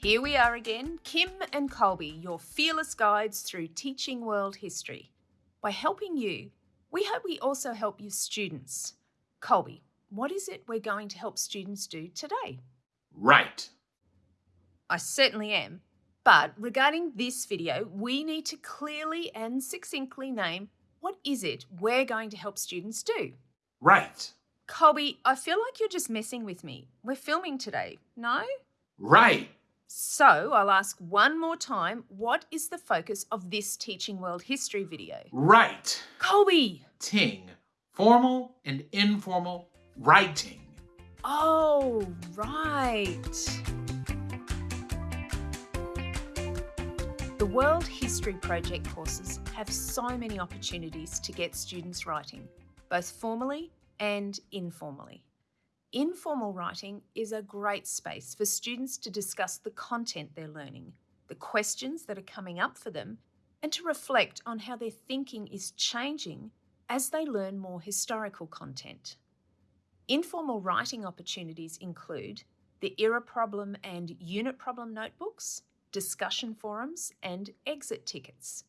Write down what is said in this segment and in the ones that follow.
Here we are again, Kim and Colby, your fearless guides through teaching world history. By helping you, we hope we also help you students. Colby, what is it we're going to help students do today? Right. I certainly am. But regarding this video, we need to clearly and succinctly name what is it we're going to help students do. Right. Colby, I feel like you're just messing with me. We're filming today, no? Right. So I'll ask one more time, what is the focus of this Teaching World History video? Right. Colby! Ting. Formal and informal writing. Oh, right. The World History Project courses have so many opportunities to get students writing, both formally and informally. Informal writing is a great space for students to discuss the content they're learning, the questions that are coming up for them, and to reflect on how their thinking is changing as they learn more historical content. Informal writing opportunities include the Era Problem and Unit Problem notebooks, discussion forums, and exit tickets.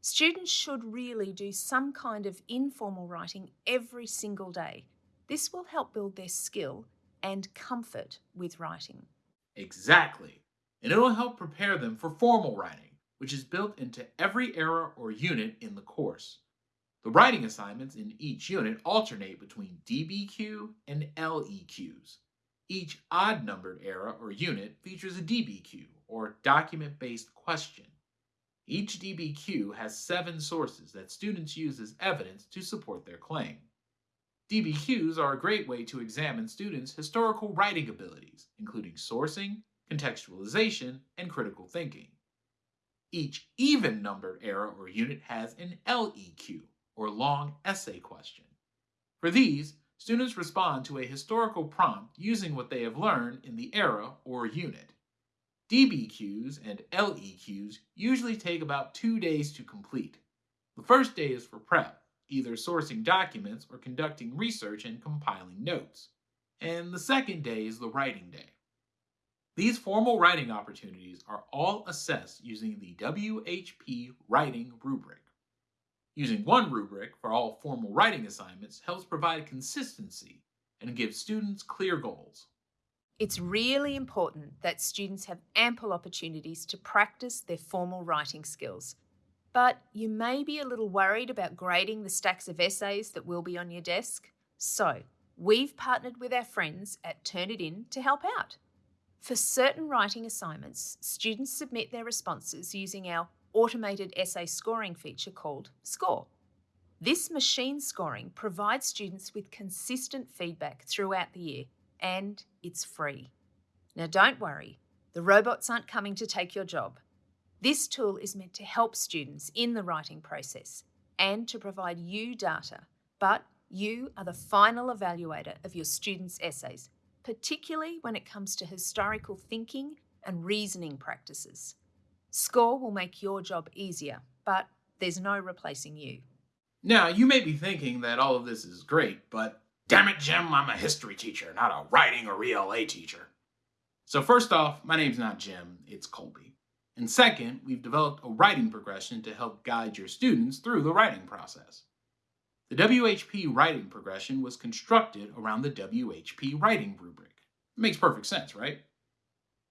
Students should really do some kind of informal writing every single day this will help build their skill and comfort with writing. Exactly. And it'll help prepare them for formal writing, which is built into every era or unit in the course. The writing assignments in each unit alternate between DBQ and LEQs. Each odd-numbered era or unit features a DBQ, or document-based question. Each DBQ has seven sources that students use as evidence to support their claim. DBQs are a great way to examine students' historical writing abilities, including sourcing, contextualization, and critical thinking. Each even-numbered era or unit has an LEQ, or long essay question. For these, students respond to a historical prompt using what they have learned in the era or unit. DBQs and LEQs usually take about two days to complete. The first day is for prep, either sourcing documents or conducting research and compiling notes. And the second day is the writing day. These formal writing opportunities are all assessed using the WHP Writing Rubric. Using one rubric for all formal writing assignments helps provide consistency and gives students clear goals. It's really important that students have ample opportunities to practice their formal writing skills but you may be a little worried about grading the stacks of essays that will be on your desk. So, we've partnered with our friends at Turnitin to help out. For certain writing assignments, students submit their responses using our automated essay scoring feature called SCORE. This machine scoring provides students with consistent feedback throughout the year, and it's free. Now, don't worry, the robots aren't coming to take your job. This tool is meant to help students in the writing process and to provide you data, but you are the final evaluator of your students' essays, particularly when it comes to historical thinking and reasoning practices. SCORE will make your job easier, but there's no replacing you. Now, you may be thinking that all of this is great, but damn it, Jim, I'm a history teacher, not a writing or ELA teacher. So first off, my name's not Jim, it's Colby. And second, we've developed a writing progression to help guide your students through the writing process. The WHP writing progression was constructed around the WHP writing rubric. It makes perfect sense, right?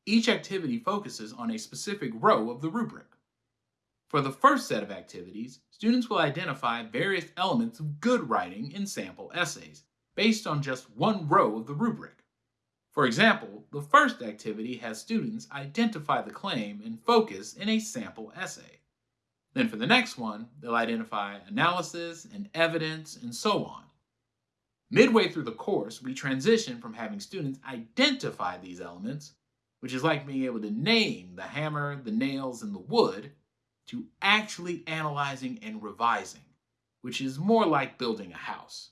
Each activity focuses on a specific row of the rubric. For the first set of activities, students will identify various elements of good writing in sample essays, based on just one row of the rubric. For example, the first activity has students identify the claim and focus in a sample essay. Then for the next one, they'll identify analysis and evidence and so on. Midway through the course, we transition from having students identify these elements, which is like being able to name the hammer, the nails, and the wood, to actually analyzing and revising, which is more like building a house.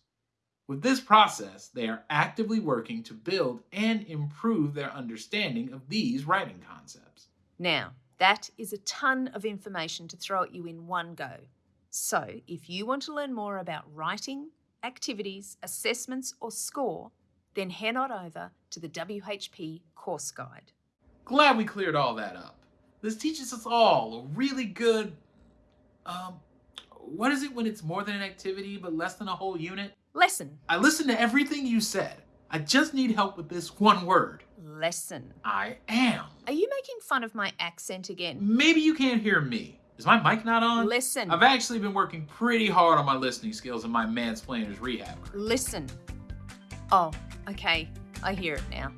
With this process, they are actively working to build and improve their understanding of these writing concepts. Now, that is a ton of information to throw at you in one go. So, if you want to learn more about writing, activities, assessments, or score, then head on over to the WHP course guide. Glad we cleared all that up. This teaches us all a really good. Um, what is it when it's more than an activity but less than a whole unit? Lesson. I listened to everything you said. I just need help with this one word. Lesson. I am. Are you making fun of my accent again? Maybe you can't hear me. Is my mic not on? Listen. I've actually been working pretty hard on my listening skills in my mansplainer's rehab. Listen. Oh, okay. I hear it now.